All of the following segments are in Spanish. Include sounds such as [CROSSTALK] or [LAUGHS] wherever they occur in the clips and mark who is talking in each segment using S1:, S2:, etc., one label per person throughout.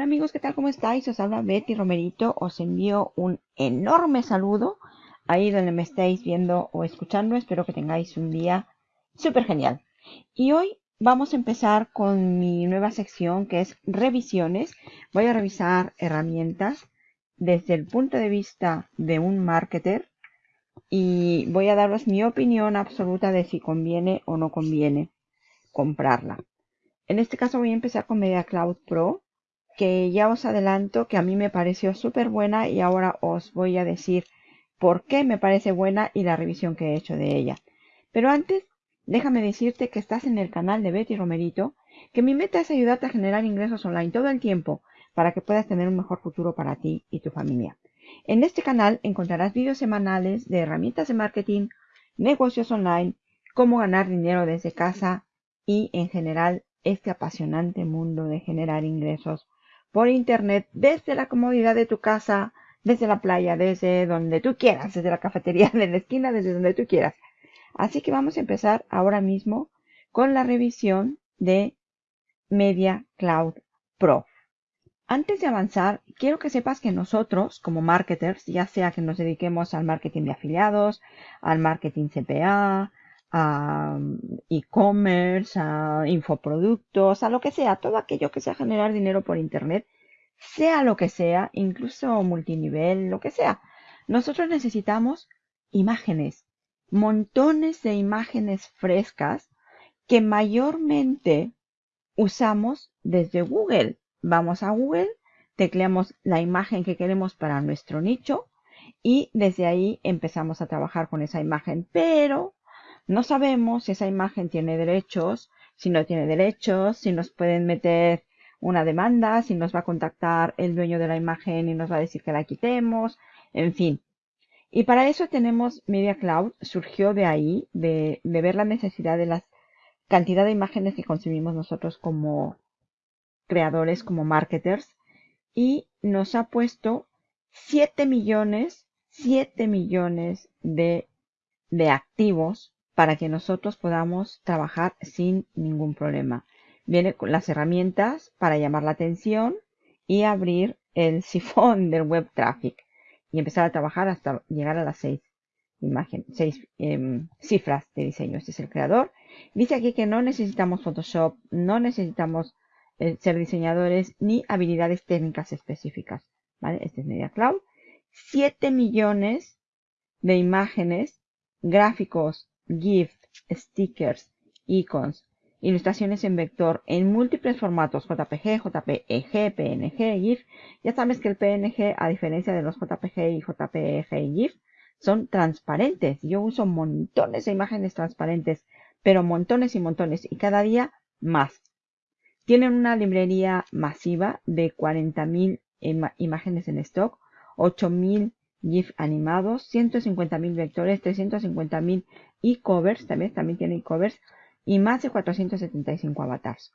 S1: Hola amigos, ¿qué tal? ¿Cómo estáis? Os habla Betty Romerito. Os envío un enorme saludo ahí donde me estáis viendo o escuchando. Espero que tengáis un día súper genial. Y hoy vamos a empezar con mi nueva sección que es revisiones. Voy a revisar herramientas desde el punto de vista de un marketer y voy a daros mi opinión absoluta de si conviene o no conviene comprarla. En este caso voy a empezar con Media Cloud Pro que ya os adelanto que a mí me pareció súper buena y ahora os voy a decir por qué me parece buena y la revisión que he hecho de ella. Pero antes, déjame decirte que estás en el canal de Betty Romerito, que mi meta es ayudarte a generar ingresos online todo el tiempo para que puedas tener un mejor futuro para ti y tu familia. En este canal encontrarás vídeos semanales de herramientas de marketing, negocios online, cómo ganar dinero desde casa y en general este apasionante mundo de generar ingresos por internet desde la comodidad de tu casa, desde la playa, desde donde tú quieras, desde la cafetería [LAUGHS] de la esquina, desde donde tú quieras. Así que vamos a empezar ahora mismo con la revisión de Media Cloud Pro. Antes de avanzar, quiero que sepas que nosotros, como marketers, ya sea que nos dediquemos al marketing de afiliados, al marketing CPA, a e-commerce, a infoproductos, a lo que sea, todo aquello que sea generar dinero por internet, sea lo que sea, incluso multinivel, lo que sea. Nosotros necesitamos imágenes, montones de imágenes frescas que mayormente usamos desde Google. Vamos a Google, tecleamos la imagen que queremos para nuestro nicho y desde ahí empezamos a trabajar con esa imagen. Pero no sabemos si esa imagen tiene derechos, si no tiene derechos, si nos pueden meter una demanda, si nos va a contactar el dueño de la imagen y nos va a decir que la quitemos, en fin. Y para eso tenemos Media Cloud, surgió de ahí, de, ver la necesidad de la cantidad de imágenes que consumimos nosotros como creadores, como marketers, y nos ha puesto 7 millones, 7 millones de activos para que nosotros podamos trabajar sin ningún problema. Viene con las herramientas para llamar la atención y abrir el [LAUGHS] sifón del web traffic y empezar a trabajar hasta llegar a las seis imágenes, seis em, cifras de diseño. Este es el creador. Dice aquí que no necesitamos Photoshop, no necesitamos eh, ser diseñadores ni habilidades técnicas específicas. ¿vale? Este es Media Cloud. 7 millones de imágenes, gráficos GIF, stickers, icons, ilustraciones en vector en múltiples formatos JPG, JPEG, PNG, GIF. Ya sabes que el PNG, a diferencia de los JPG y JPEG y GIF, son transparentes. Yo uso montones de imágenes transparentes, pero montones y montones, y cada día más. Tienen una librería masiva de 40.000 imágenes en stock, 8.000 GIF animados, 150.000 vectores, 350.000 e-covers, también, también tiene e-covers, y más de 475 avatars.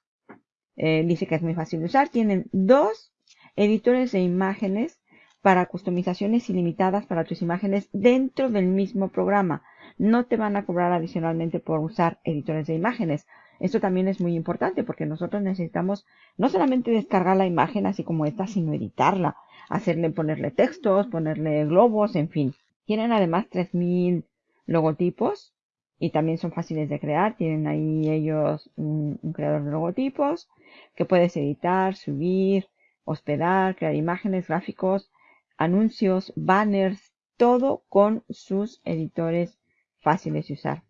S1: Eh, dice que es muy fácil de usar. Tienen dos editores de imágenes para customizaciones ilimitadas para tus imágenes dentro del mismo programa. No te van a cobrar adicionalmente por usar editores de imágenes. Esto también es muy importante porque nosotros necesitamos no solamente descargar la imagen así como esta, sino editarla, hacerle ponerle textos, ponerle globos, en fin. Tienen además 3000 logotipos y también son fáciles de crear. Tienen ahí ellos un, creador de logotipos que puedes editar, subir, hospedar, crear imágenes, gráficos, anuncios, banners, todo con sus editores fáciles de usar.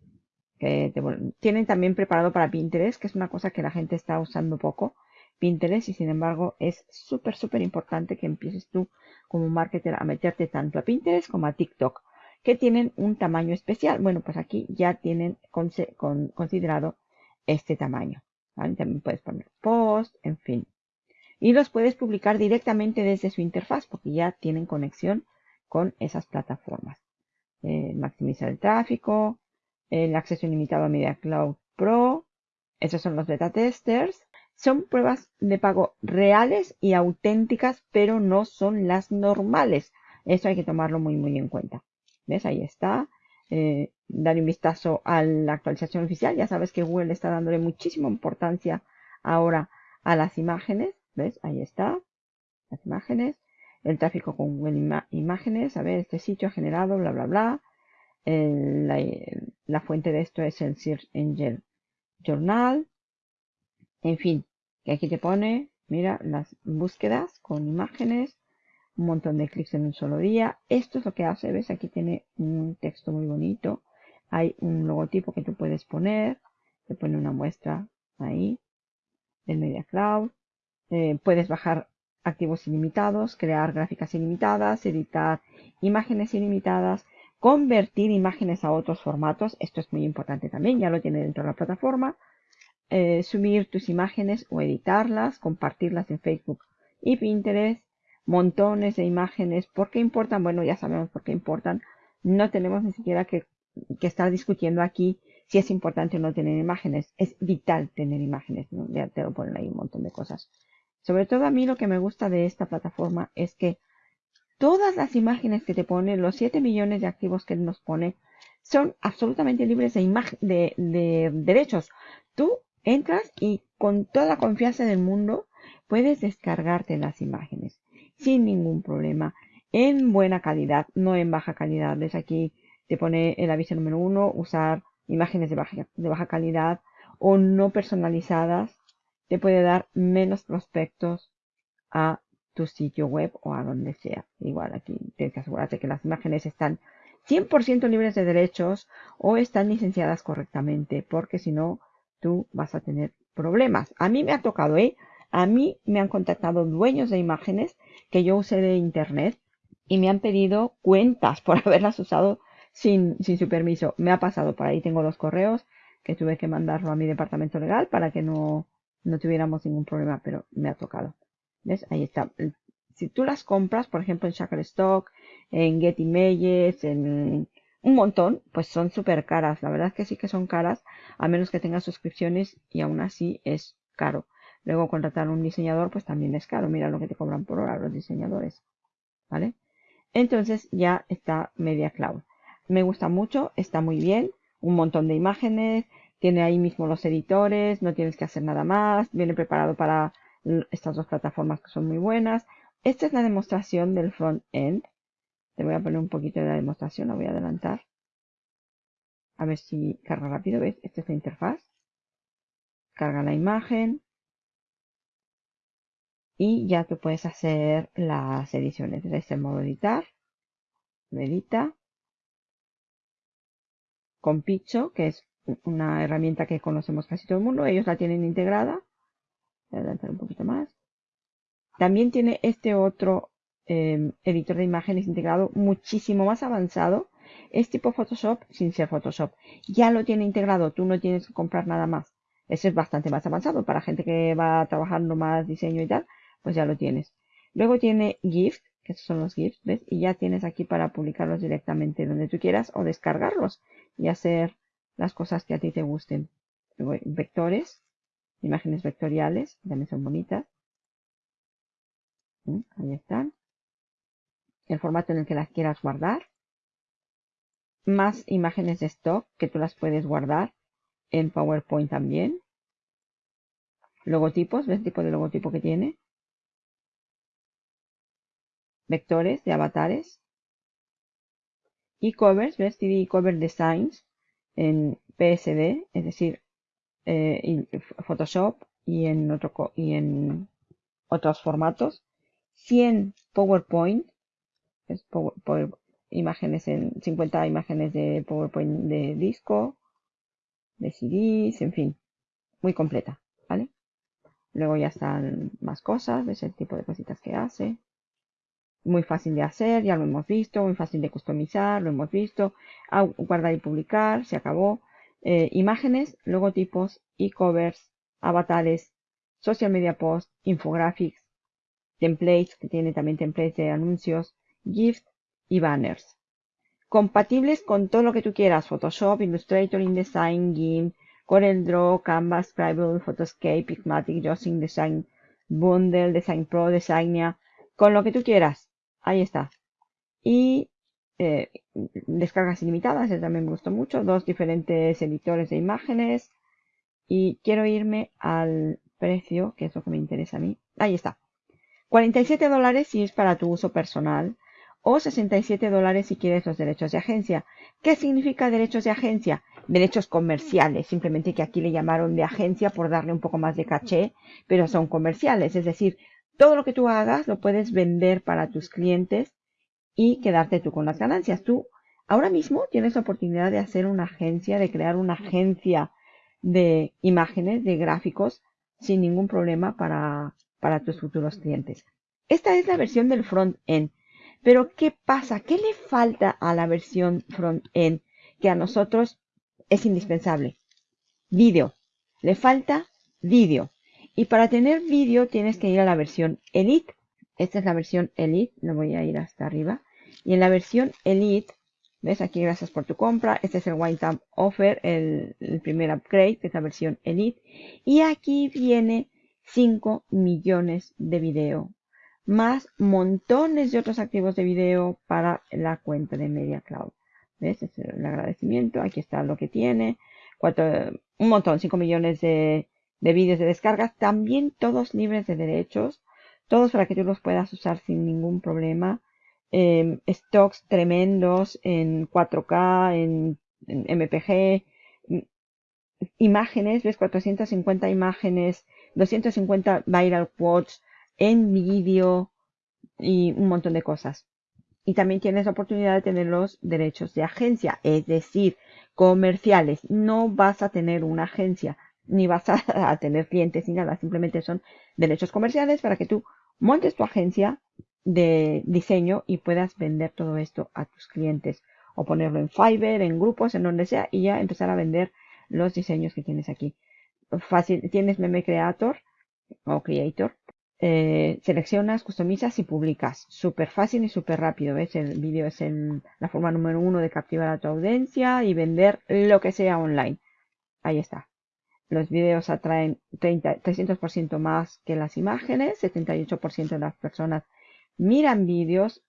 S1: tienen también preparado para Pinterest, que es una cosa que la gente está usando poco. Pinterest y sin embargo es súper, súper importante que empieces tú como marketer a meterte tanto a Pinterest como a TikTok que tienen un tamaño especial. Bueno, pues aquí ya tienen considerado este tamaño. También puedes poner post, en fin. Y los puedes publicar directamente desde su interfaz porque ya tienen conexión con esas plataformas. Eh, maximizar el tráfico, el acceso ilimitado a Media Cloud Pro. Esos son los beta testers. Son pruebas de pago reales y auténticas, pero no son las normales. Eso hay que tomarlo muy, muy en cuenta. ¿Ves? Ahí está. Eh, dar un vistazo a la actualización oficial. Ya sabes que Google está dándole muchísima importancia ahora a las imágenes. ¿Ves? Ahí está. las imágenes, el tráfico con Google Imágenes, a ver, este sitio ha generado, bla, bla, bla. la, fuente de esto es el Search Engine Journal. En fin, que aquí te pone, mira, las búsquedas con imágenes, un montón de clics en un solo día. Esto es lo que hace, ves, aquí tiene un texto muy bonito. Hay un logotipo que tú puedes poner, te pone una muestra ahí del Media Cloud. Eh, puedes bajar activos ilimitados, crear gráficas ilimitadas, editar imágenes ilimitadas, convertir imágenes a otros formatos. Esto es muy importante también, ya lo tiene dentro de la plataforma. Eh, subir tus imágenes o editarlas, compartirlas en Facebook y Pinterest. Montones de imágenes. ¿Por qué importan? Bueno, ya sabemos por qué importan. No tenemos ni siquiera que, estar discutiendo aquí si es importante o no tener imágenes. Es vital tener imágenes. Ya te lo ponen ahí un montón de cosas. Sobre todo a mí lo que me gusta de esta plataforma es que todas las imágenes que te pone, los 7 millones de activos que nos pone, son absolutamente libres de, de, derechos. Tú entras y con toda la confianza del mundo puedes descargarte las imágenes sin ningún problema en buena calidad, no en baja calidad. Ves aquí te pone el aviso número uno, usar imágenes de baja, de baja calidad o no personalizadas te puede dar menos prospectos a tu sitio web o a donde sea. Igual aquí tienes que asegurarte que las imágenes están 100% libres de derechos o están licenciadas correctamente, porque si no, tú vas a tener problemas. A mí me ha tocado, ¿eh? A mí me han contactado dueños de imágenes que yo usé de internet y me han pedido cuentas por [LAUGHS] haberlas usado sin, su permiso. Me ha pasado por ahí, tengo los correos que tuve que mandarlo a mi departamento legal para que no, no tuviéramos ningún problema, pero me ha tocado. ¿Ves? Ahí está. Si tú las compras, por ejemplo, en Shutterstock, en Getty Images, en un montón, pues son súper caras. La verdad es que sí que son caras, a menos que tengas suscripciones y aún así es caro. Luego contratar un diseñador, pues también es caro. Mira lo que te cobran por hora los diseñadores. ¿Vale? Entonces ya está Media Cloud. Me gusta mucho, está muy bien. Un montón de imágenes, tiene ahí mismo los editores, no tienes que hacer nada más, viene preparado para estas dos plataformas que son muy buenas. Esta es la demostración del front-end. Te voy a poner un poquito de la demostración, la voy a adelantar. A ver si carga rápido, ¿ves? Esta es la interfaz. Carga la imagen. Y ya tú puedes hacer las ediciones. Desde este modo editar. Edita. Con Picho, que es una herramienta que conocemos casi todo el mundo. Ellos la tienen integrada. Voy a adelantar un poquito más. También tiene este otro em, editor de imágenes integrado muchísimo más avanzado. Es tipo Photoshop sin ser Photoshop. Ya lo tiene integrado, tú no tienes que comprar nada más. Ese es bastante más avanzado. Para gente que va trabajando más diseño y tal, pues ya lo tienes. Luego tiene GIF, que son los GIFs, ¿ves? Y ya tienes aquí para publicarlos directamente donde tú quieras o descargarlos y hacer las cosas que a ti te gusten. Vectores, imágenes vectoriales, también son bonitas. ¿Mm? Ahí están. El formato en el que las quieras guardar. Más imágenes de stock que tú las puedes guardar en PowerPoint también. Logotipos, ¿ves el tipo de logotipo que tiene? Vectores de avatares. Y covers, ¿ves? CD Cover Designs en PSD, es decir, eh, Photoshop y en, otro, y en otros formatos. 100 PowerPoint, es imágenes en 50 imágenes de PowerPoint de disco, de CDs, en fin, muy completa, ¿vale? Luego ya están más cosas, ves el tipo de cositas que hace muy fácil de hacer, ya lo hemos visto, muy fácil de customizar, lo hemos visto, ah, guardar y publicar, se acabó. Eh, imágenes, logotipos, e-covers, avatares, social media post, infographics, templates, que tiene también templates de anuncios, GIFs y banners. Compatibles con todo lo que tú quieras, Photoshop, Illustrator, InDesign, GIMP, CorelDRAW, Canva, Scribble, Photoscape, Pigmatic, Jossing, Design Bundle, Design Pro, Designia, con lo que tú quieras. Ahí está. Y eh, descargas ilimitadas, ese también me gustó mucho. Dos diferentes editores de imágenes. Y quiero irme al precio, que es lo que me interesa a mí. Ahí está. 47 dólares si es para tu uso personal o 67 dólares si quieres los derechos de agencia. ¿Qué significa derechos de agencia? Derechos comerciales, simplemente que aquí le llamaron de agencia por darle un poco más de caché, pero son comerciales, es decir, todo lo que tú hagas lo puedes vender para tus clientes y quedarte tú con las ganancias. Tú ahora mismo tienes la oportunidad de hacer una agencia, de crear una agencia de imágenes, de gráficos, sin ningún problema para, para tus futuros clientes. Esta es la versión del front-end. Pero ¿qué pasa? ¿Qué le falta a la versión front-end que a nosotros es indispensable? Vídeo. Le falta vídeo. Y para tener vídeo tienes que ir a la versión Elite. Esta es la versión Elite. No voy a ir hasta arriba. Y en la versión Elite, ves aquí gracias por tu compra. Este es el White Time Offer, el, primer upgrade, que es la versión Elite. Y aquí viene 5 millones de video más montones de otros activos de video para la cuenta de Media Cloud. ¿Ves? Es el agradecimiento. Aquí está lo que tiene. un montón, 5 millones de, de vídeos de descargas. También todos libres de derechos. Todos para que tú los puedas usar sin ningún problema. Em, stocks tremendos en 4K, en, en MPG. Imágenes, ves 450 imágenes, 250 viral quotes en vídeo y un montón de cosas. Y también tienes la oportunidad de tener los derechos de agencia, es decir, comerciales. No vas a tener una agencia, ni vas a, tener clientes ni nada. Simplemente son derechos comerciales para que tú montes tu agencia de diseño y puedas vender todo esto a tus clientes. O ponerlo en Fiverr, en grupos, en donde sea, y ya empezar a vender los diseños que tienes aquí. Fácil, tienes Meme Creator o Creator, eh, seleccionas, customizas y publicas. Súper fácil y súper rápido. ¿Ves? El vídeo es la forma número uno de capturar a tu audiencia y vender lo que sea online. Ahí está. Los vídeos atraen 30, 300% más que las imágenes. 78% de las personas miran vídeos.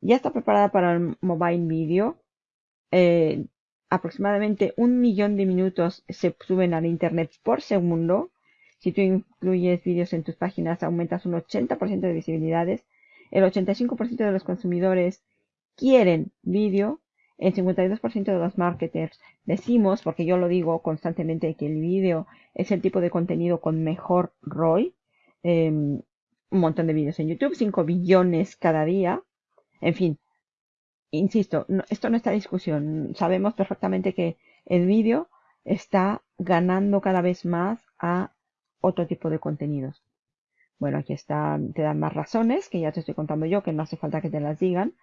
S1: Ya está preparada para el mobile video. Eh, aproximadamente un millón de minutos se suben al internet por segundo. Si tú incluyes vídeos en tus páginas, aumentas un 80% de visibilidades. El 85% de los consumidores quieren vídeo. El 52% de los marketers decimos, porque yo lo digo constantemente, que el vídeo es el tipo de contenido con mejor ROI. Em, un montón de vídeos en YouTube, 5 billones cada día. En fin, insisto, esto no está discusión. Sabemos perfectamente que el vídeo está ganando cada vez más a otro tipo de contenidos. Bueno, aquí está, te dan más razones, que ya te estoy contando yo, que no hace falta que te las digan.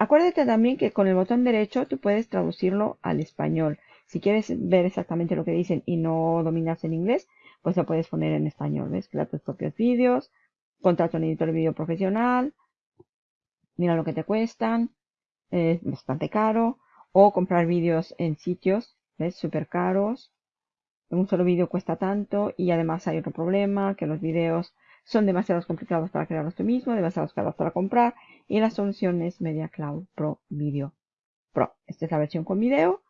S1: Acuérdate también que con el botón derecho tú puedes traducirlo al español. Si quieres ver exactamente lo que dicen y no dominas el inglés, pues lo puedes poner en español. ¿Ves? Crea tus propios vídeos, contrata un editor de vídeo profesional, mira lo que te cuestan, es bastante caro, o comprar vídeos en sitios, ¿ves? Súper caros, un solo vídeo cuesta tanto y además hay otro problema, que los vídeos son demasiado complicados para crearlos tú mismo, demasiado caros para comprar y la solución es Media Cloud Pro Video Pro. Esta es la versión con video,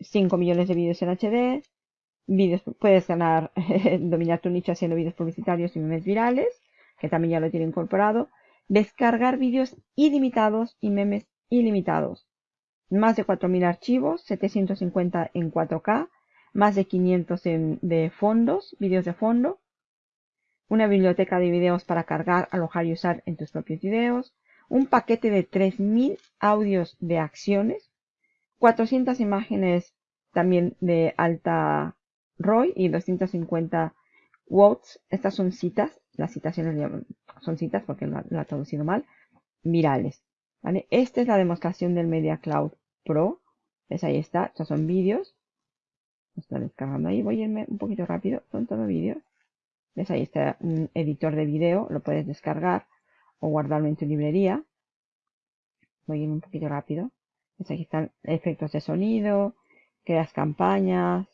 S1: 5 millones de vídeos en HD, vídeos, puedes ganar, [LAUGHS] dominar tu nicho haciendo vídeos publicitarios y memes virales, que también ya lo tiene incorporado, descargar vídeos ilimitados y memes ilimitados, más de 4.000 archivos, 750 en 4K, más de 500 de fondos, vídeos de fondo, una biblioteca de videos para cargar, alojar y usar en tus propios videos, un paquete de 3000 audios de acciones, 400 imágenes también de alta ROI y 250 watts. Estas son citas, las citaciones son citas porque lo, ha traducido mal, virales. ¿vale? Esta es la demostración del Media Cloud Pro. ¿Ves? Ahí está. Estos son vídeos está descargando ahí. Voy a irme un poquito rápido. Son todo vídeos. ¿Ves? Ahí está un editor de vídeo. Lo puedes descargar o guardarlo en tu librería. Voy a irme un poquito rápido. ¿Ves? Aquí están efectos de sonido. Creas campañas.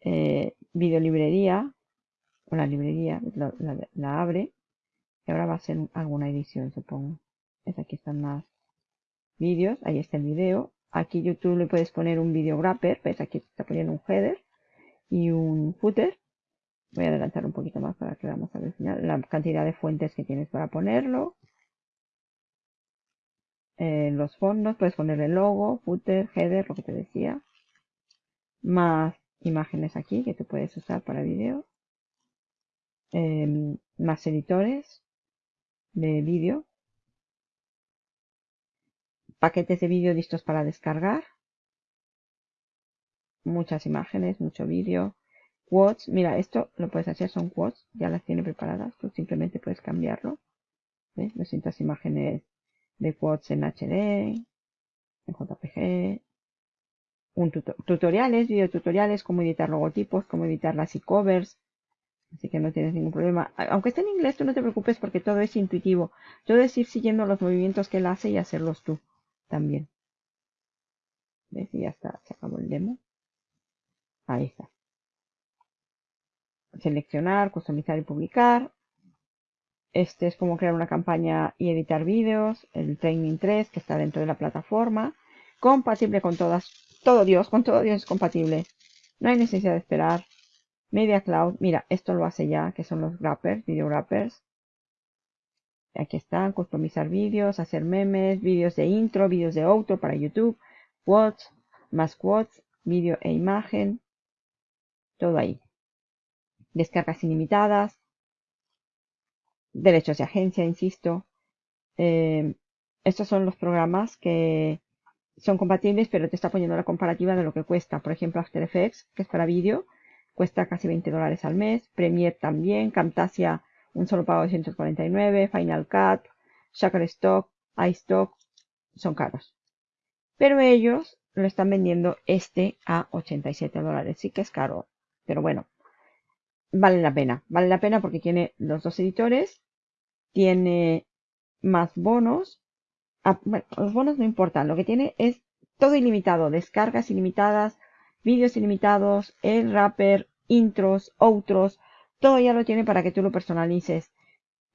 S1: Eh, video. O la librería. La, abre. Y ahora va a ser alguna edición, supongo. ¿Ves? Aquí están más vídeos. Ahí está el video. Aquí YouTube le puedes poner un video wrapper, ves aquí está poniendo un header y un footer. Voy a adelantar un poquito más para que veamos al final la cantidad de fuentes que tienes para ponerlo. Eh, los fondos, puedes poner el logo, footer, header, lo que te decía. Más imágenes aquí que te puedes usar para vídeo. Em, más editores de vídeo. Paquetes de vídeo listos para descargar. Muchas imágenes, mucho vídeo Quotes, mira, esto lo puedes hacer, son quotes, ya las tiene preparadas, tú simplemente puedes cambiarlo. ¿Ves? 200 imágenes de quotes en HD, en JPG, un tutoriales, videotutoriales, cómo editar logotipos, cómo editar las e-covers. Así que no tienes ningún problema. Aunque esté en inglés, tú no te preocupes porque todo es intuitivo. Todo es ir siguiendo los movimientos que él hace y hacerlos tú también. ¿Ves? Y ya está, se acabó el demo. Ahí está seleccionar, customizar y publicar. Este es como crear una campaña y editar vídeos. El Training 3 que está dentro de la plataforma. Compatible con todas. Todo Dios, con todo Dios es compatible. No hay necesidad de esperar. Media Cloud, mira, esto lo hace ya, que son los wrappers, video wrappers. Aquí están, customizar vídeos, hacer memes, vídeos de intro, vídeos de outro para YouTube, quotes, más quotes, vídeo e imagen, todo ahí descargas ilimitadas, derechos de agencia, insisto. Eh, estos son los programas que son compatibles, pero te está poniendo la comparativa de lo que cuesta. Por ejemplo, After Effects, que es para vídeo, cuesta casi 20 dólares al mes. Premiere también, Camtasia, un solo pago de 149, Final Cut, Shutterstock, iStock, son caros. Pero ellos lo están vendiendo este a 87 dólares. Sí que es caro, pero bueno, vale la pena. Vale la pena porque tiene los dos editores, tiene más bonos. Ah, los bonos no importan, lo que tiene es todo ilimitado, descargas ilimitadas, vídeos ilimitados, el wrapper, intros, outros, todo ya lo tiene para que tú lo personalices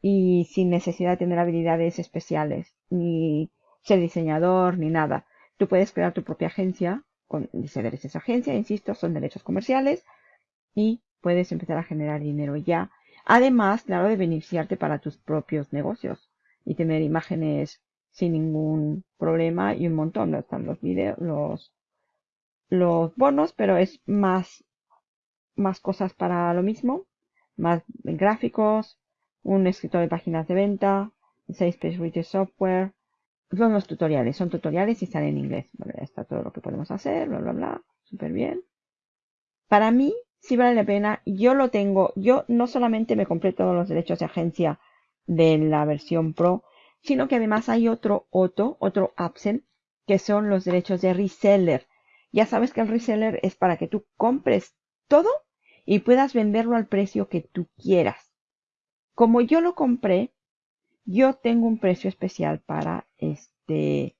S1: y sin necesidad de tener habilidades especiales, ni ser diseñador, ni nada. Tú puedes crear tu propia agencia, con, eres esa agencia, insisto, son derechos comerciales y puedes empezar a generar dinero ya. Además, claro, de beneficiarte para tus propios negocios y tener imágenes sin ningún problema y un montón. Están los videos, los, los bonos, pero es más, más cosas para lo mismo. Más gráficos, un escritor de páginas de venta, 6 Page Software. Son los tutoriales, son tutoriales y están en inglés. Está todo lo que podemos hacer, bla, bla, bla. Súper bien. Para mí, sí vale la pena. Yo lo tengo. Yo no solamente me compré todos los derechos de agencia de la versión Pro, sino que además hay otro otro otro Absent, que son los derechos de reseller. Ya sabes que el reseller es para que tú compres todo y puedas venderlo al precio que tú quieras. Como yo lo compré, yo tengo un precio especial para este,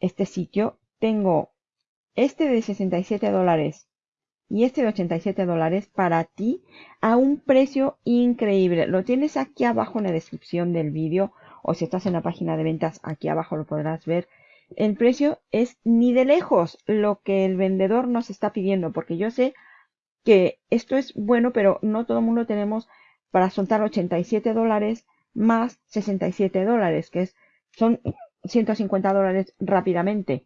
S1: este sitio. Tengo este de 67 dólares y este de 87 dólares para ti a un precio increíble. Lo tienes aquí abajo en la descripción del vídeo o si estás en la página de ventas aquí abajo lo podrás ver. El precio es ni de lejos lo que el vendedor nos está pidiendo porque yo sé que esto es bueno pero no todo el mundo tenemos para soltar 87 dólares más 67 dólares que es, son 150 dólares rápidamente.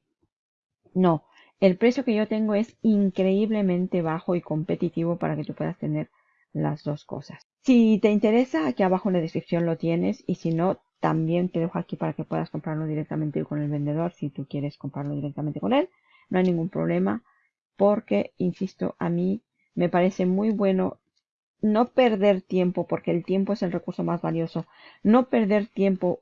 S1: No, el precio que yo tengo es increíblemente bajo y competitivo para que tú puedas tener las dos cosas. Si te interesa, aquí abajo en la descripción lo tienes y si no, también te dejo aquí para que puedas comprarlo directamente con el vendedor si tú quieres comprarlo directamente con él. No hay ningún problema porque, insisto, a mí me parece muy bueno no perder tiempo porque el tiempo es el recurso más valioso. No perder tiempo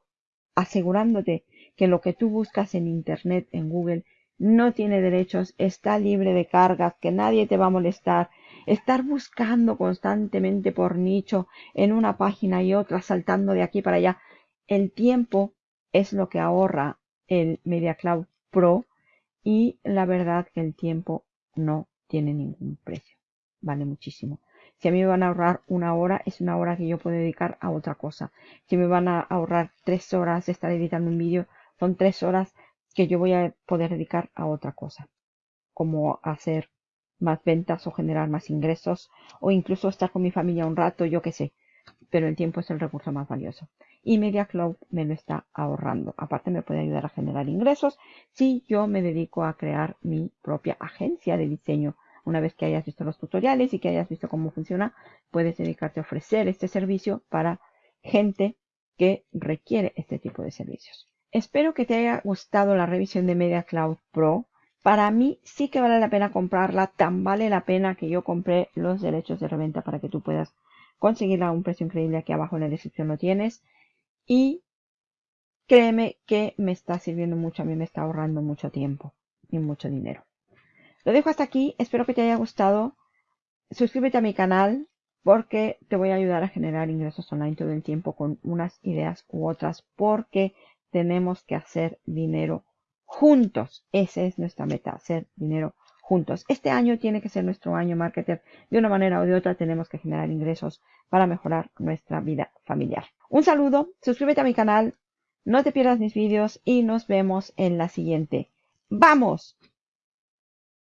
S1: asegurándote que lo que tú buscas en Internet, en Google, no tiene derechos, está libre de cargas, que nadie te va a molestar. Estar buscando constantemente por nicho en una página y otra, saltando de aquí para allá. El tiempo es lo que ahorra el Media Cloud Pro y la verdad que el tiempo no tiene ningún precio. Vale muchísimo. Si a mí me van a ahorrar una hora, es una hora que yo puedo dedicar a otra cosa. Si me van a ahorrar tres horas de estar editando un vídeo, son tres horas que yo voy a poder dedicar a otra cosa, como hacer más ventas o generar más ingresos o incluso estar con mi familia un rato, yo qué sé. Pero el tiempo es el recurso más valioso. Y Media Cloud me lo está ahorrando. Aparte me puede ayudar a generar ingresos si yo me dedico a crear mi propia agencia de diseño. Una vez que hayas visto los tutoriales y que hayas visto cómo funciona, puedes dedicarte a ofrecer este servicio para gente que requiere este tipo de servicios. Espero que te haya gustado la revisión de Media Cloud Pro. Para mí sí que vale la pena comprarla, tan vale la pena que yo compré los derechos de reventa para que tú puedas conseguirla a un precio increíble. Aquí abajo en la descripción lo tienes. Y créeme que me está sirviendo mucho, a mí me está ahorrando mucho tiempo y mucho dinero. Lo dejo hasta aquí, espero que te haya gustado. Suscríbete a mi canal porque te voy a ayudar a generar ingresos online todo el tiempo con unas ideas u otras porque tenemos que hacer dinero juntos. Esa es nuestra meta, hacer dinero juntos. Este año tiene que ser nuestro año marketer. De una manera o de otra tenemos que generar ingresos para mejorar nuestra vida familiar. Un saludo, suscríbete a mi canal, no te pierdas mis vídeos y nos vemos en la siguiente. ¡Vamos!